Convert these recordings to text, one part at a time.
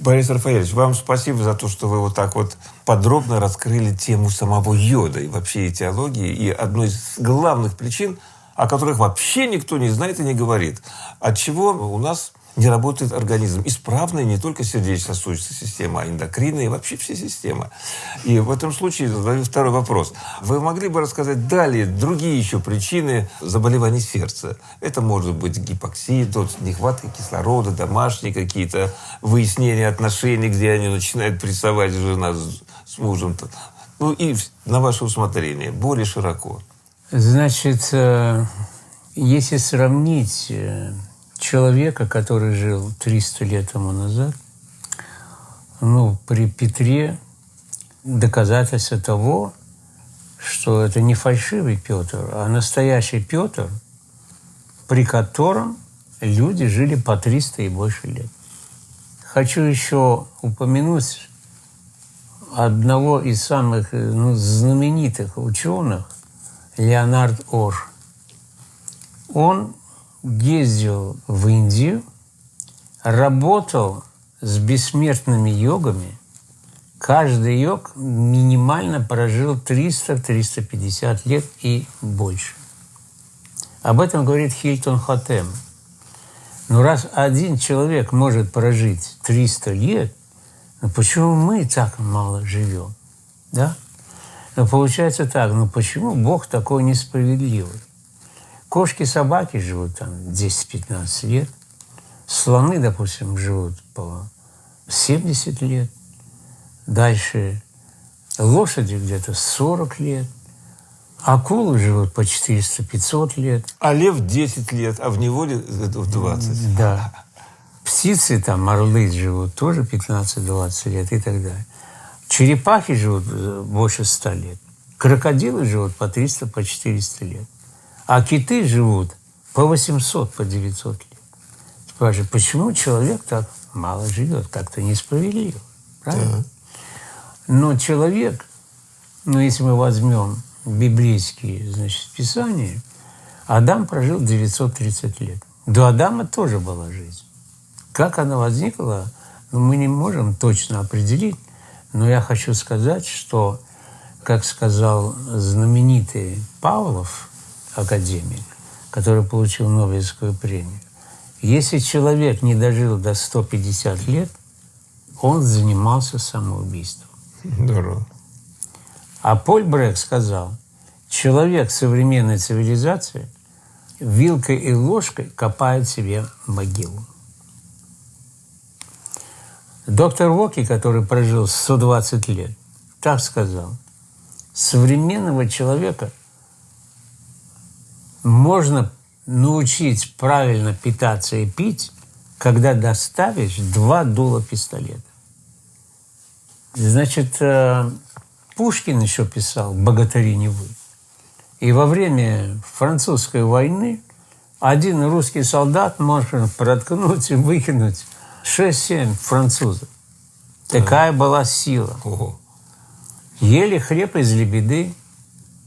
Борис Рафаэльевич, вам спасибо за то, что вы вот так вот подробно раскрыли тему самого йода и вообще этиологии. И одной из главных причин, о которых вообще никто не знает и не говорит, от чего у нас не работает организм. Исправная не только сердечно-сосудистая система, а эндокринная и вообще все системы. И в этом случае задаю второй вопрос. Вы могли бы рассказать далее другие еще причины заболеваний сердца? Это может быть гипоксия, нехватка кислорода, домашние какие-то выяснения отношений, где они начинают прессовать жена с, с мужем. Ну и на ваше усмотрение, более широко. Значит, э, если сравнить э, человека, который жил 300 лет тому назад, ну, при Петре доказательство того, что это не фальшивый Петр, а настоящий Петр, при котором люди жили по 300 и больше лет. Хочу еще упомянуть одного из самых ну, знаменитых ученых, Леонард Ор. Он ездил в Индию, работал с бессмертными йогами. Каждый йог минимально прожил 300-350 лет и больше. Об этом говорит Хильтон Хотем. Но раз один человек может прожить 300 лет, ну почему мы так мало живем? Да? Но получается так, ну почему Бог такой несправедливый? Кошки, собаки живут там 10-15 лет. Слоны, допустим, живут по 70 лет. Дальше лошади где-то 40 лет. Акулы живут по 400-500 лет. А лев 10 лет, а в неволе 20. Да. Птицы, там, орлы живут тоже 15-20 лет и так далее. Черепахи живут э, больше 100 лет. Крокодилы живут по 300, по 400 лет. А киты живут по 800, по 900 лет. Спрашивают, почему человек так мало живет? Как-то несправедливо. Правильно? Да. Но человек, ну, если мы возьмем библейские, значит, писания, Адам прожил 930 лет. До Адама тоже была жизнь. Как она возникла, ну, мы не можем точно определить, но я хочу сказать, что, как сказал знаменитый Павлов, академик, который получил Нобелевскую премию. Если человек не дожил до 150 лет, он занимался самоубийством. Здорово. А Поль Брек сказал, человек современной цивилизации вилкой и ложкой копает себе могилу. Доктор Воки, который прожил 120 лет, так сказал, современного человека можно научить правильно питаться и пить, когда доставишь два дула пистолета. Значит, э, Пушкин еще писал «Богатыри не вы». И во время французской войны один русский солдат может проткнуть и выкинуть 6-7 французов. Такая была сила. Ого. Ели хлеб из лебеды,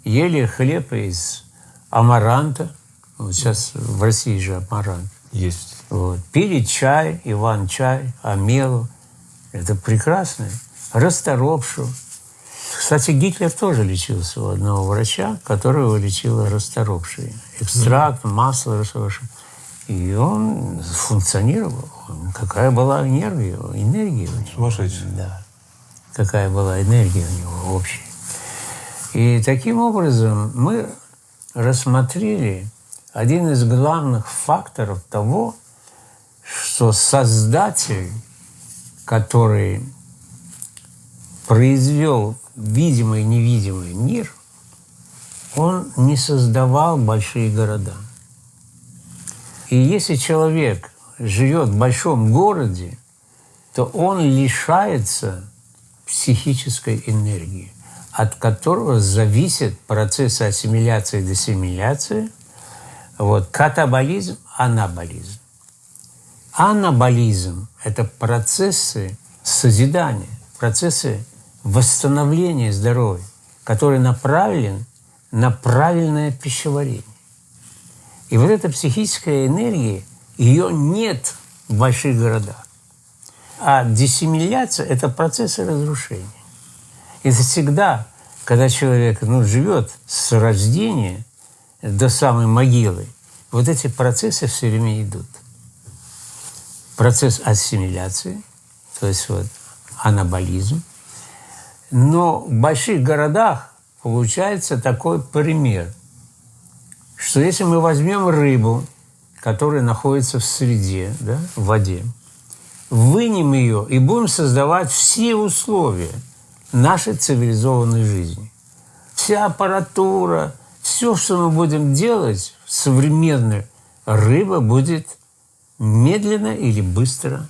ели хлеб из амаранта. Вот сейчас в России же амарант. Есть. Вот. Пили чай, Иван-чай, Амелу. Это прекрасно. Расторопшу. Кстати, Гитлер тоже лечился у одного врача, которого лечила расторопшей. Экстракт, масло расторопшее. И он функционировал. Какая была энергия, энергия у него. Сумасшедший. Да. Какая была энергия у него общая. И таким образом мы рассмотрели один из главных факторов того, что Создатель, который произвел видимый и невидимый мир, он не создавал большие города. И если человек живет в большом городе, то он лишается психической энергии от которого зависит процесс ассимиляции и дессимиляции, вот, катаболизм, анаболизм. Анаболизм – это процессы созидания, процессы восстановления здоровья, который направлен на правильное пищеварение. И вот эта психическая энергия, ее нет в больших городах. А диссимиляция – это процессы разрушения. Это всегда, когда человек ну, живет с рождения до самой могилы, вот эти процессы все время идут. Процесс ассимиляции, то есть вот анаболизм. Но в больших городах получается такой пример, что если мы возьмем рыбу, которая находится в среде, да, в воде, вынем ее и будем создавать все условия нашей цивилизованной жизни. Вся аппаратура, все, что мы будем делать, современная рыба будет медленно или быстро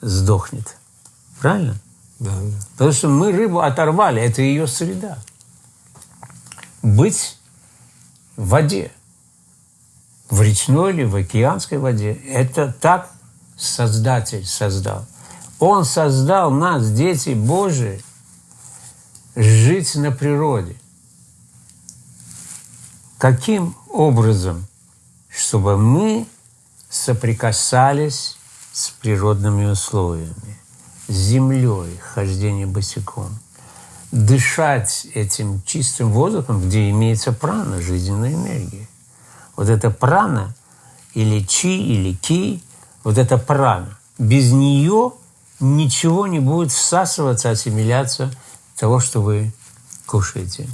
сдохнет. Правильно? Да, да. Потому что мы рыбу оторвали, это ее среда. Быть в воде, в речной или в океанской воде, это так Создатель создал. Он создал нас, дети Божии, жить на природе. Каким образом? Чтобы мы соприкасались с природными условиями, с землей, хождение босиком, дышать этим чистым воздухом, где имеется прана, жизненная энергия. Вот это прана, или чи, или ки, вот эта прана. Без нее ничего не будет всасываться, ассимиляция того, что вы кушаете.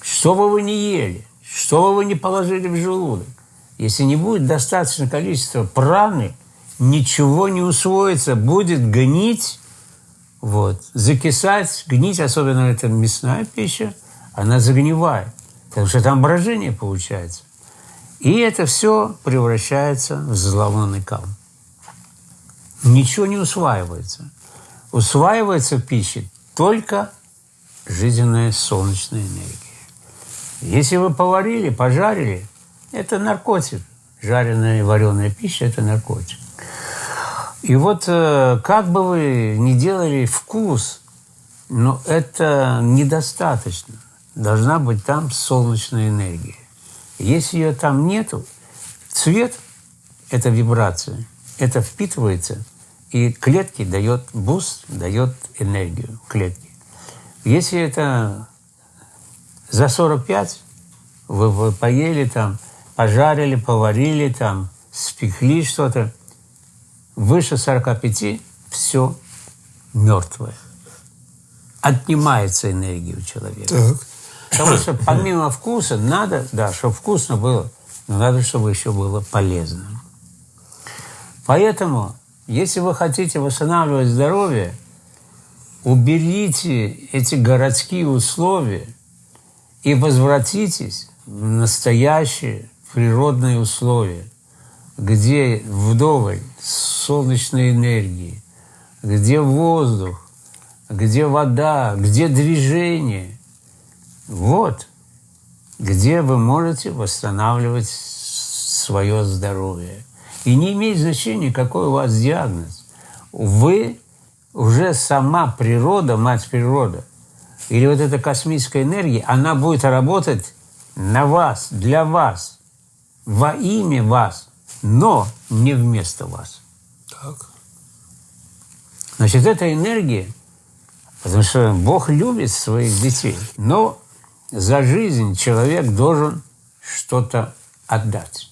Что бы вы ни ели, что бы вы ни положили в желудок, если не будет достаточно количества праны, ничего не усвоится, будет гнить, вот, закисать, гнить, особенно это мясная пища, она загнивает, потому что там брожение получается. И это все превращается в зловонный кал. Ничего не усваивается. Усваивается в пище только жизненная солнечная энергия. Если вы поварили, пожарили, это наркотик. Жареная и вареная пища – это наркотик. И вот э, как бы вы ни делали вкус, но это недостаточно. Должна быть там солнечная энергия. Если ее там нету, цвет – это вибрация, это впитывается, и клетки дает буст, дает энергию клетки. Если это за 45, вы, вы поели там, пожарили, поварили там, спекли что-то, выше 45 все мертвое. Отнимается энергия у человека. Так. Потому что помимо вкуса надо, да, чтобы вкусно было, но надо, чтобы еще было полезно. Поэтому, если вы хотите восстанавливать здоровье, уберите эти городские условия и возвратитесь в настоящие природные условия, где вдоволь солнечной энергии, где воздух, где вода, где движение – вот где вы можете восстанавливать свое здоровье. И не имеет значения, какой у вас диагноз. Вы уже сама природа, мать природа, или вот эта космическая энергия, она будет работать на вас, для вас, во имя вас, но не вместо вас. Так. Значит, эта энергия, потому что Бог любит своих детей, но за жизнь человек должен что-то отдать.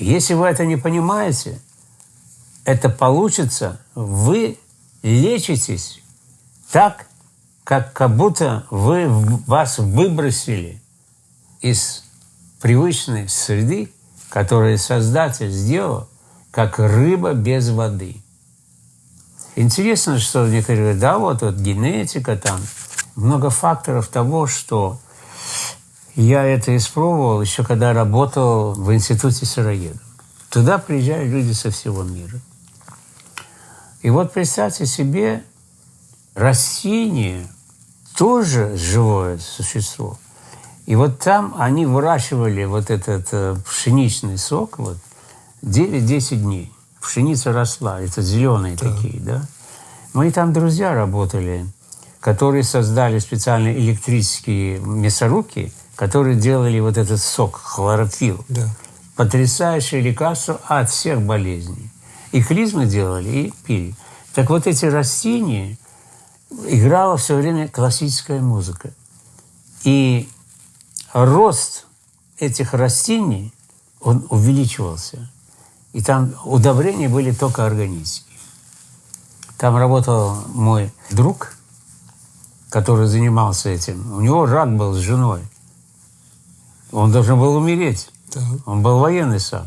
Если вы это не понимаете, это получится, вы лечитесь так, как, как будто вы вас выбросили из привычной среды, которую Создатель сделал, как рыба без воды. Интересно, что некоторые говорят, да, вот, вот генетика там, много факторов того, что я это испробовал еще когда работал в институте сыроедов. Туда приезжают люди со всего мира. И вот представьте себе, растение тоже живое существо. И вот там они выращивали вот этот э, пшеничный сок вот 9-10 дней. Пшеница росла, это зеленые да. такие, да. Мои там друзья работали – которые создали специальные электрические мясорубки, которые делали вот этот сок, хлорофилл. Да. Потрясающее лекарство от всех болезней. И клизмы делали, и пили. Так вот эти растения играла все время классическая музыка. И рост этих растений, он увеличивался. И там удобрения были только органические. Там работал мой друг, который занимался этим. У него рак был с женой. Он должен был умереть. Да. Он был военный сам.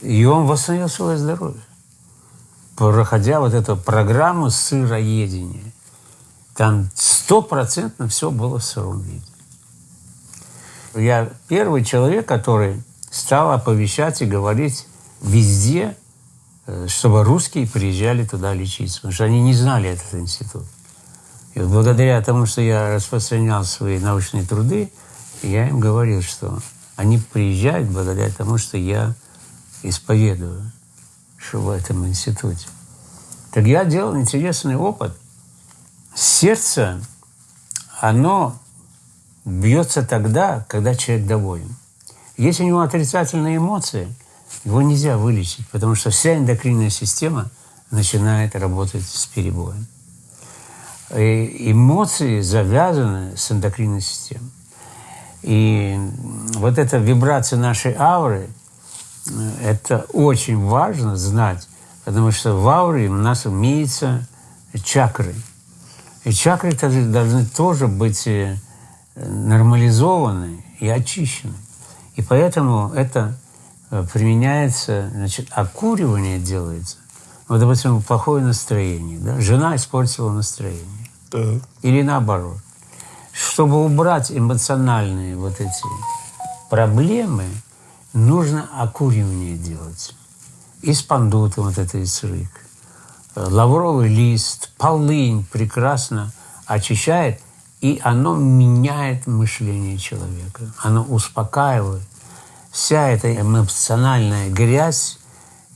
И он восстановил свое здоровье, проходя вот эту программу сыроедения. Там стопроцентно все было в сыром виде. Я первый человек, который стал оповещать и говорить везде, э, чтобы русские приезжали туда лечиться, потому что они не знали этот институт. И вот благодаря тому, что я распространял свои научные труды, я им говорил, что они приезжают благодаря тому, что я исповедую, что в этом институте. Так я делал интересный опыт. Сердце, оно бьется тогда, когда человек доволен. Если у него отрицательные эмоции, его нельзя вылечить, потому что вся эндокринная система начинает работать с перебоем. И эмоции завязаны с эндокринной системой. И вот эта вибрация нашей ауры, это очень важно знать, потому что в ауре у нас имеются чакры. И чакры должны тоже быть э, нормализованы и очищены. И поэтому это э, применяется, значит, окуривание делается. Вот, допустим, плохое настроение. Да? Жена испортила настроение. Так. Или наоборот. Чтобы убрать эмоциональные вот эти проблемы, нужно окуривание делать. Испандута вот это исрык. Лавровый лист, полынь прекрасно очищает, и оно меняет мышление человека. Оно успокаивает. Вся эта эмоциональная грязь,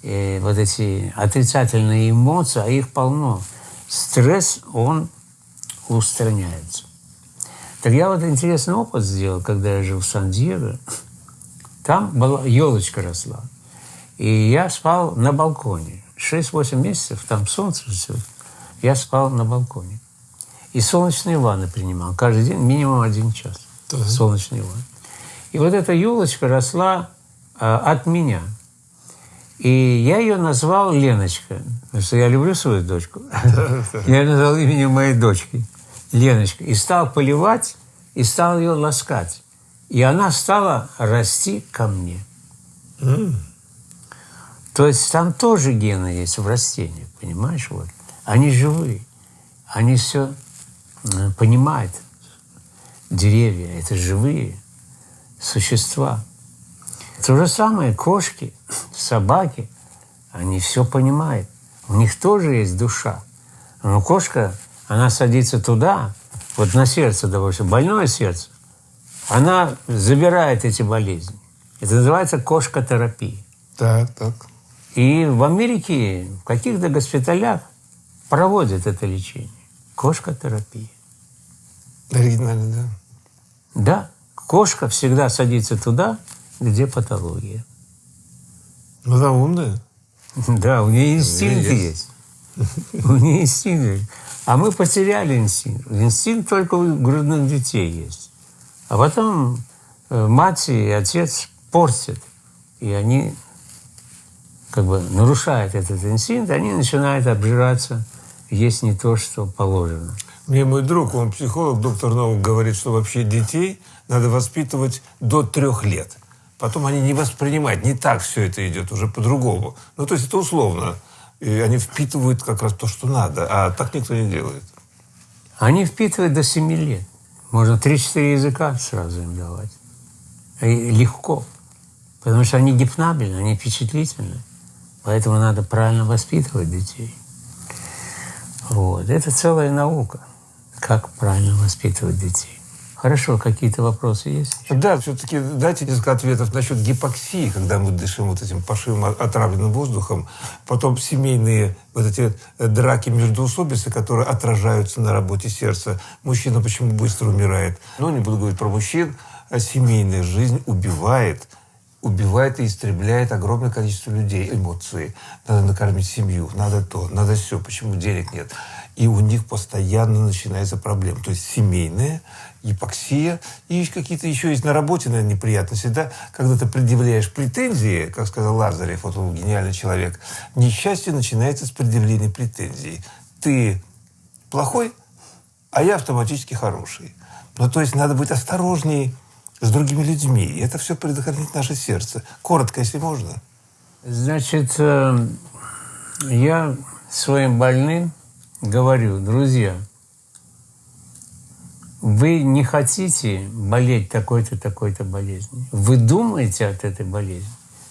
э, вот эти отрицательные эмоции, а их полно. Стресс, он устраняется. Так я вот интересный опыт сделал, когда я жил в Сан-Диего. Там была елочка росла. И я спал на балконе. 6-8 месяцев, там солнце все. Я спал на балконе. И солнечные ванны принимал. Каждый день минимум один час. Да. Солнечные ванны. И вот эта елочка росла а, от меня. И я ее назвал Леночка, потому что я люблю свою дочку. Я ее назвал именем моей дочки. Леночка, и стал поливать, и стал ее ласкать. И она стала расти ко мне. Mm. То есть там тоже гены есть в растениях, понимаешь? Вот. Они живые. Они все э, понимают. Деревья – это живые существа. То же самое кошки, собаки, они все понимают. У них тоже есть душа. Но кошка она садится туда, вот на сердце, допустим, больное сердце, она забирает эти болезни. Это называется кошкотерапия. Так, так. И в Америке в каких-то госпиталях проводят это лечение. Кошкотерапия. Оригинально, да? Да. Кошка всегда садится туда, где патология. Ну, она умная. Да, у нее инстинкт есть. нее инстинкт. А мы потеряли инстинкт. Инстинкт только у грудных детей есть. А потом э, мать и отец портят. И они как бы нарушают этот инстинкт, они начинают обжираться, есть не то, что положено. Мне мой друг, он психолог, доктор Новок, говорит, что вообще детей надо воспитывать до трех лет. Потом они не воспринимают, не так все это идет, уже по-другому. Ну, то есть это условно и они впитывают как раз то, что надо, а так никто не делает. Они впитывают до 7 лет. Можно 3-4 языка сразу им давать. И легко. Потому что они гипнабельны, они впечатлительны. Поэтому надо правильно воспитывать детей. Вот. Это целая наука, как правильно воспитывать детей. Хорошо, какие-то вопросы есть? Да, все-таки дайте несколько ответов насчет гипоксии, когда мы дышим вот этим пошивым отравленным воздухом. Потом семейные вот эти э, драки между усобицы, которые отражаются на работе сердца. Мужчина почему быстро умирает. Но не буду говорить про мужчин. А семейная жизнь убивает убивает и истребляет огромное количество людей. Эмоции. Надо накормить семью, надо то, надо все. Почему денег нет? И у них постоянно начинается проблема. То есть семейная, гипоксия и какие-то еще есть на работе, наверное, неприятности. Да? Когда ты предъявляешь претензии, как сказал Лазарев, вот он гениальный человек, несчастье начинается с предъявления претензий. Ты плохой, а я автоматически хороший. Ну, то есть надо быть осторожней с другими людьми. И это все предохранит наше сердце. Коротко, если можно. Значит, э, я своим больным говорю, друзья, вы не хотите болеть такой-то, такой-то болезнью. Вы думаете от этой болезни.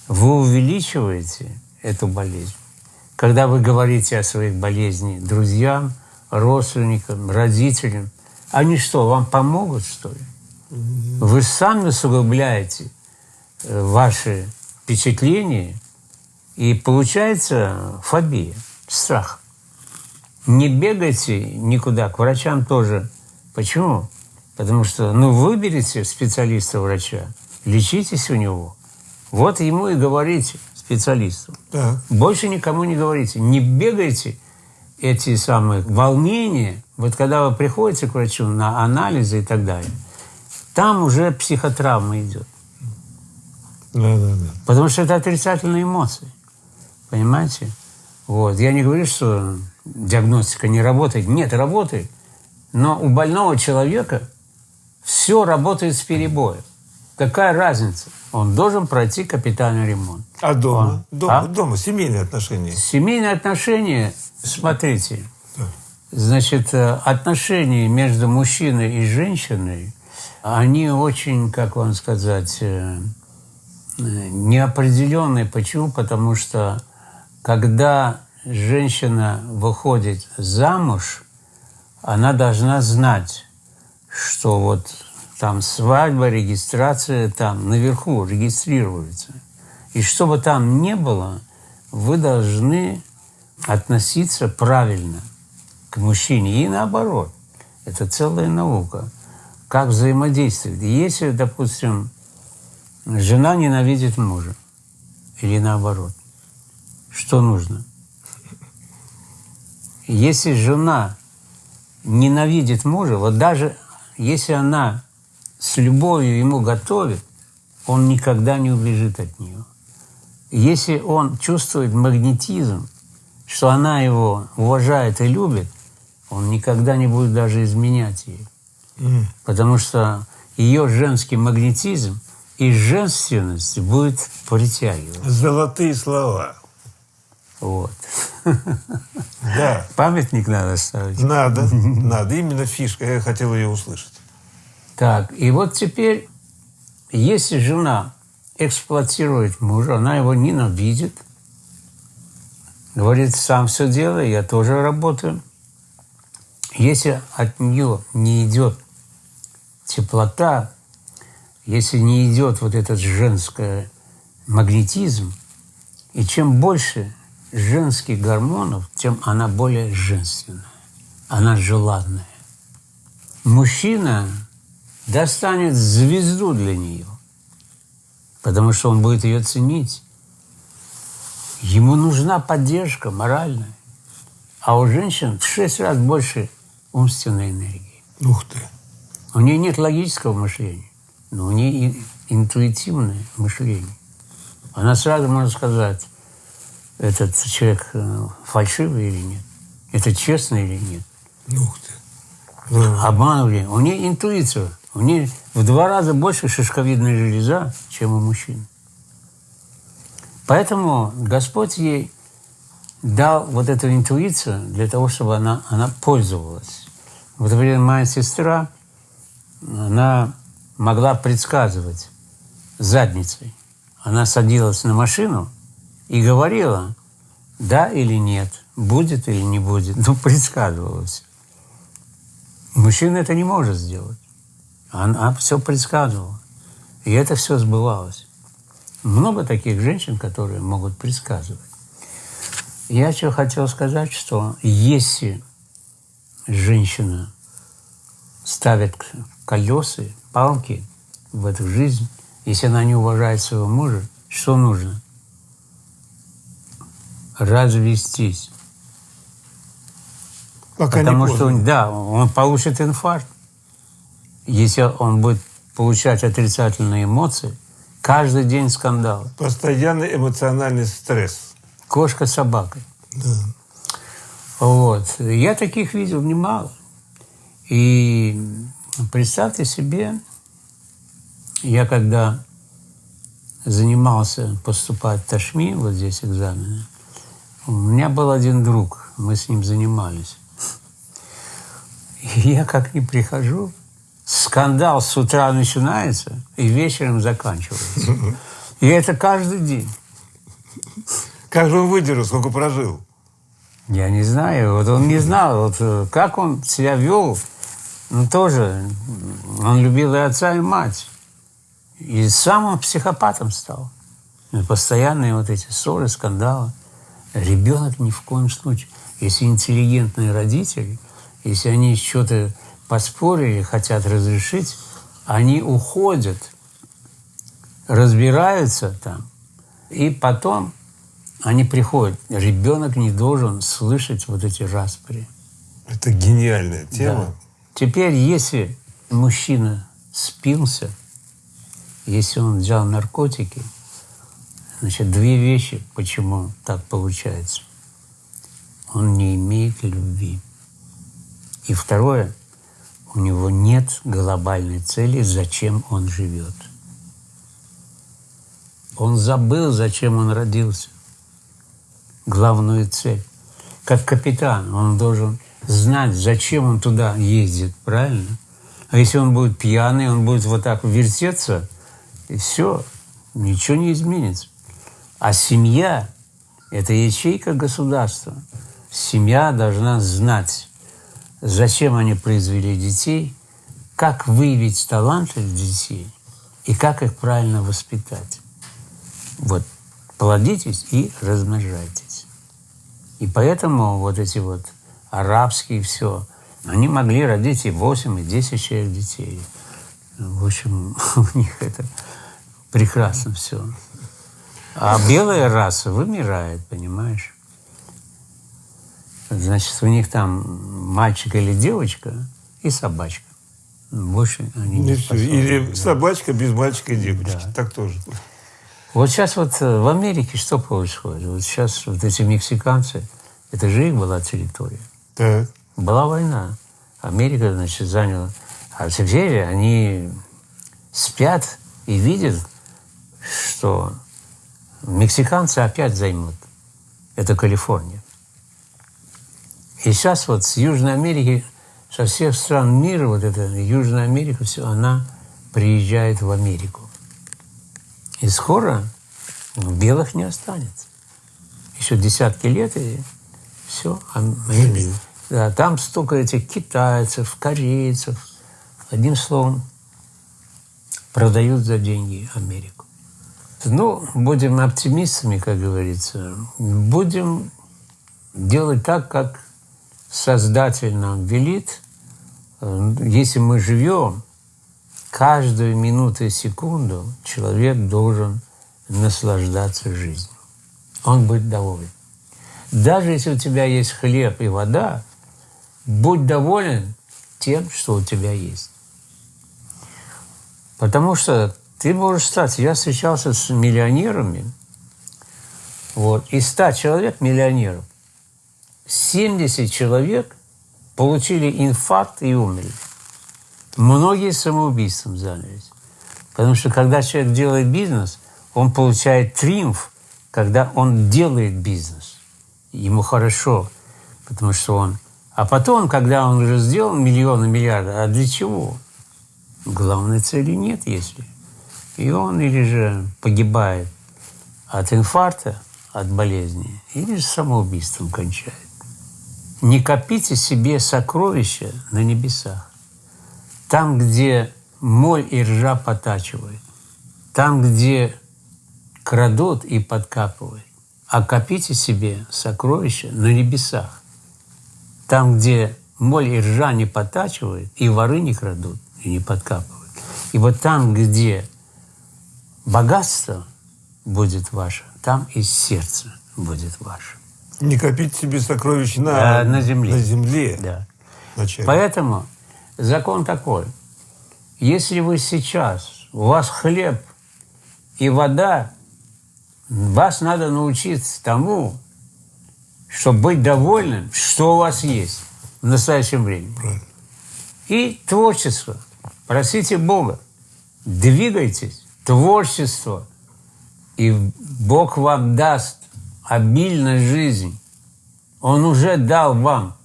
Вы увеличиваете эту болезнь. Когда вы говорите о своих болезнях друзьям, родственникам, родителям, они что, вам помогут, что ли? Вы сами усугубляете э, ваши впечатления, и получается фобия, страх. Не бегайте никуда, к врачам тоже. Почему? Потому что, ну, выберите специалиста-врача, лечитесь у него. Вот ему и говорите, специалисту. Так. Больше никому не говорите. Не бегайте эти самые волнения. Вот когда вы приходите к врачу на анализы и так далее – там уже психотравма идет. Да, да, да. Потому что это отрицательные эмоции. Понимаете? Вот. Я не говорю, что диагностика не работает. Нет, работает. Но у больного человека все работает с перебоем. Какая разница? Он должен пройти капитальный ремонт. А дома? Он, дома, а? дома, семейные отношения. Семейные отношения, смотрите, значит, э, отношения между мужчиной и женщиной они очень, как вам сказать, э, неопределенные. Почему? Потому что когда женщина выходит замуж, она должна знать, что вот там свадьба, регистрация там наверху регистрируется. И что бы там ни было, вы должны относиться правильно к мужчине и наоборот. Это целая наука как взаимодействовать. Если, допустим, жена ненавидит мужа, или наоборот, что нужно? Если жена ненавидит мужа, вот даже если она с любовью ему готовит, он никогда не убежит от нее. Если он чувствует магнетизм, что она его уважает и любит, он никогда не будет даже изменять ей. Потому что ее женский магнетизм и женственность будет притягивать. Золотые слова. Вот. Да. Памятник надо ставить. Надо, надо. Именно фишка. Я хотел ее услышать. Так, и вот теперь, если жена эксплуатирует мужа, она его ненавидит, говорит, сам все делай, я тоже работаю. Если от нее не идет теплота, если не идет вот этот женский магнетизм, и чем больше женских гормонов, тем она более женственная, она желанная. Мужчина достанет звезду для нее, потому что он будет ее ценить. Ему нужна поддержка моральная. А у женщин в шесть раз больше умственной энергии. Ух ты! У нее нет логического мышления, но у нее интуитивное мышление. Она сразу может сказать, этот человек э, фальшивый или нет, это честно или нет. Ух ты. Да. Обманывали. У нее интуиция. У нее в два раза больше шишковидная железа, чем у мужчин. Поэтому Господь ей дал вот эту интуицию для того, чтобы она, она пользовалась. Вот, например, моя сестра – она могла предсказывать задницей. Она садилась на машину и говорила, да или нет, будет или не будет. Ну, предсказывала все. Мужчина это не может сделать. Она все предсказывала. И это все сбывалось. Много таких женщин, которые могут предсказывать. Я что хотел сказать, что если женщина ставит колеса, палки в эту жизнь, Если она не уважает своего мужа, что нужно? Развестись. Пока Потому не что, он, да, он получит инфаркт. Если он будет получать отрицательные эмоции, каждый день скандал. Постоянный эмоциональный стресс. Кошка с собакой. Да. Вот. Я таких видел немало. И представьте себе, я когда занимался поступать в Ташми, вот здесь экзамены, у меня был один друг, мы с ним занимались. И я как не прихожу, скандал с утра начинается и вечером заканчивается. И это каждый день. Как же он выдержал, сколько прожил? Я не знаю, вот он не знал, вот э, как он себя вел, ну тоже, он любил и отца, и мать. И сам он психопатом стал. И постоянные вот эти ссоры, скандалы. Ребенок ни в коем случае. Если интеллигентные родители, если они что-то поспорили, хотят разрешить, они уходят, разбираются там, и потом они приходят. Ребенок не должен слышать вот эти распри. Это гениальная тема. Да. Теперь, если мужчина спился, если он взял наркотики, значит, две вещи, почему так получается. Он не имеет любви. И второе, у него нет глобальной цели, зачем он живет. Он забыл, зачем он родился. Главную цель. Как капитан, он должен знать, зачем он туда ездит, правильно? А если он будет пьяный, он будет вот так вертеться, и все, ничего не изменится. А семья – это ячейка государства. Семья должна знать, зачем они произвели детей, как выявить таланты детей и как их правильно воспитать. Вот плодитесь и размножайтесь. И поэтому вот эти вот арабские все, они могли родить и 8, и 10 человек детей. В общем, у них это прекрасно все. А белая раса вымирает, понимаешь? Значит, у них там мальчик или девочка и собачка. Больше они не способны. Или да. собачка без мальчика и девочки. Да. Так тоже. Вот сейчас вот э, в Америке что происходит? Вот сейчас вот эти мексиканцы, это же их была территория. Так. Была война. Америка, значит, заняла. А теперь они спят и видят, что мексиканцы опять займут. Это Калифорния. И сейчас вот с Южной Америки, со всех стран мира, вот эта Южная Америка, все, она приезжает в Америку. И скоро белых не останется. Еще десятки лет, и все. Да, там столько этих китайцев, корейцев. Одним словом, продают за деньги Америку. Ну, будем оптимистами, как говорится. Будем делать так, как Создатель нам велит. Если мы живем, каждую минуту и секунду человек должен наслаждаться жизнью. Он будет доволен. Даже если у тебя есть хлеб и вода, будь доволен тем, что у тебя есть. Потому что ты можешь стать... Я встречался с миллионерами, вот, и 100 человек миллионеров. 70 человек получили инфаркт и умерли. Многие самоубийством занялись. Потому что когда человек делает бизнес, он получает триумф, когда он делает бизнес. Ему хорошо, потому что он... А потом, когда он уже сделал миллионы, миллиарды, а для чего? Главной цели нет, если. И он или же погибает от инфаркта, от болезни, или же самоубийством кончает. Не копите себе сокровища на небесах. Там, где моль и ржа потачивают. Там, где крадут и подкапывают. А копите себе сокровища на небесах. Там, где моль и ржа не потачивают, и воры не крадут, и не подкапывают. И вот там, где богатство будет ваше, там и сердце будет ваше. Не копить себе сокровищ на, А, на земле. На земле. Да. Вначале. Поэтому закон такой. Если вы сейчас, у вас хлеб и вода, вас надо научиться тому, чтобы быть довольным, что у вас есть в настоящем времени. Правильно. И творчество. Просите Бога. Двигайтесь. Творчество. И Бог вам даст обильно жизнь. Он уже дал вам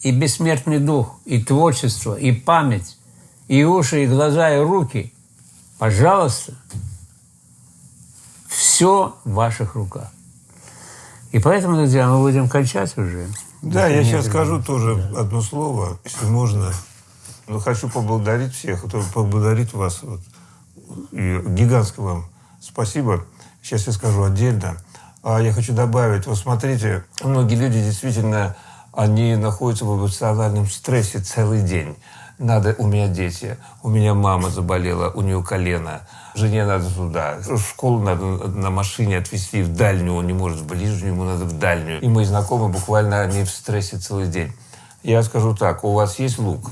и бессмертный дух, и творчество, и память, и уши, и глаза, и руки. Пожалуйста, все в ваших руках. И поэтому, друзья, мы будем кончать уже. Да, я сейчас скажу тоже одно слово, если можно. Но хочу поблагодарить всех, поблагодарить вас. Вот. Гигантское вам спасибо. Сейчас я скажу отдельно. А я хочу добавить, вот смотрите, многие люди действительно, они находятся в эмоциональном стрессе целый день. Надо, у меня дети, у меня мама заболела, у нее колено, жене надо туда, в школу надо на машине отвезти в дальнюю, он не может в ближнюю, ему надо в дальнюю. И мои знакомые буквально, они в стрессе целый день. Я скажу так, у вас есть лук,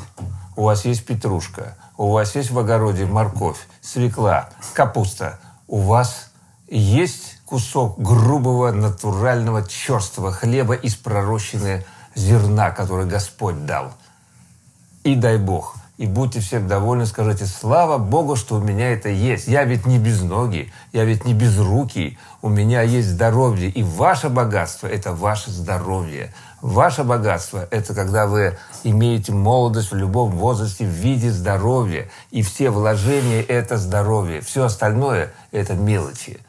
у вас есть петрушка, у вас есть в огороде морковь, свекла, капуста, у вас есть кусок грубого, натурального, черствого хлеба из пророщенного зерна, который Господь дал. И дай Бог. И будьте всем довольны, скажите, слава Богу, что у меня это есть. Я ведь не без ноги, я ведь не без руки. У меня есть здоровье. И ваше богатство – это ваше здоровье. Ваше богатство – это когда вы имеете молодость в любом возрасте в виде здоровья. И все вложения – это здоровье. Все остальное – это мелочи.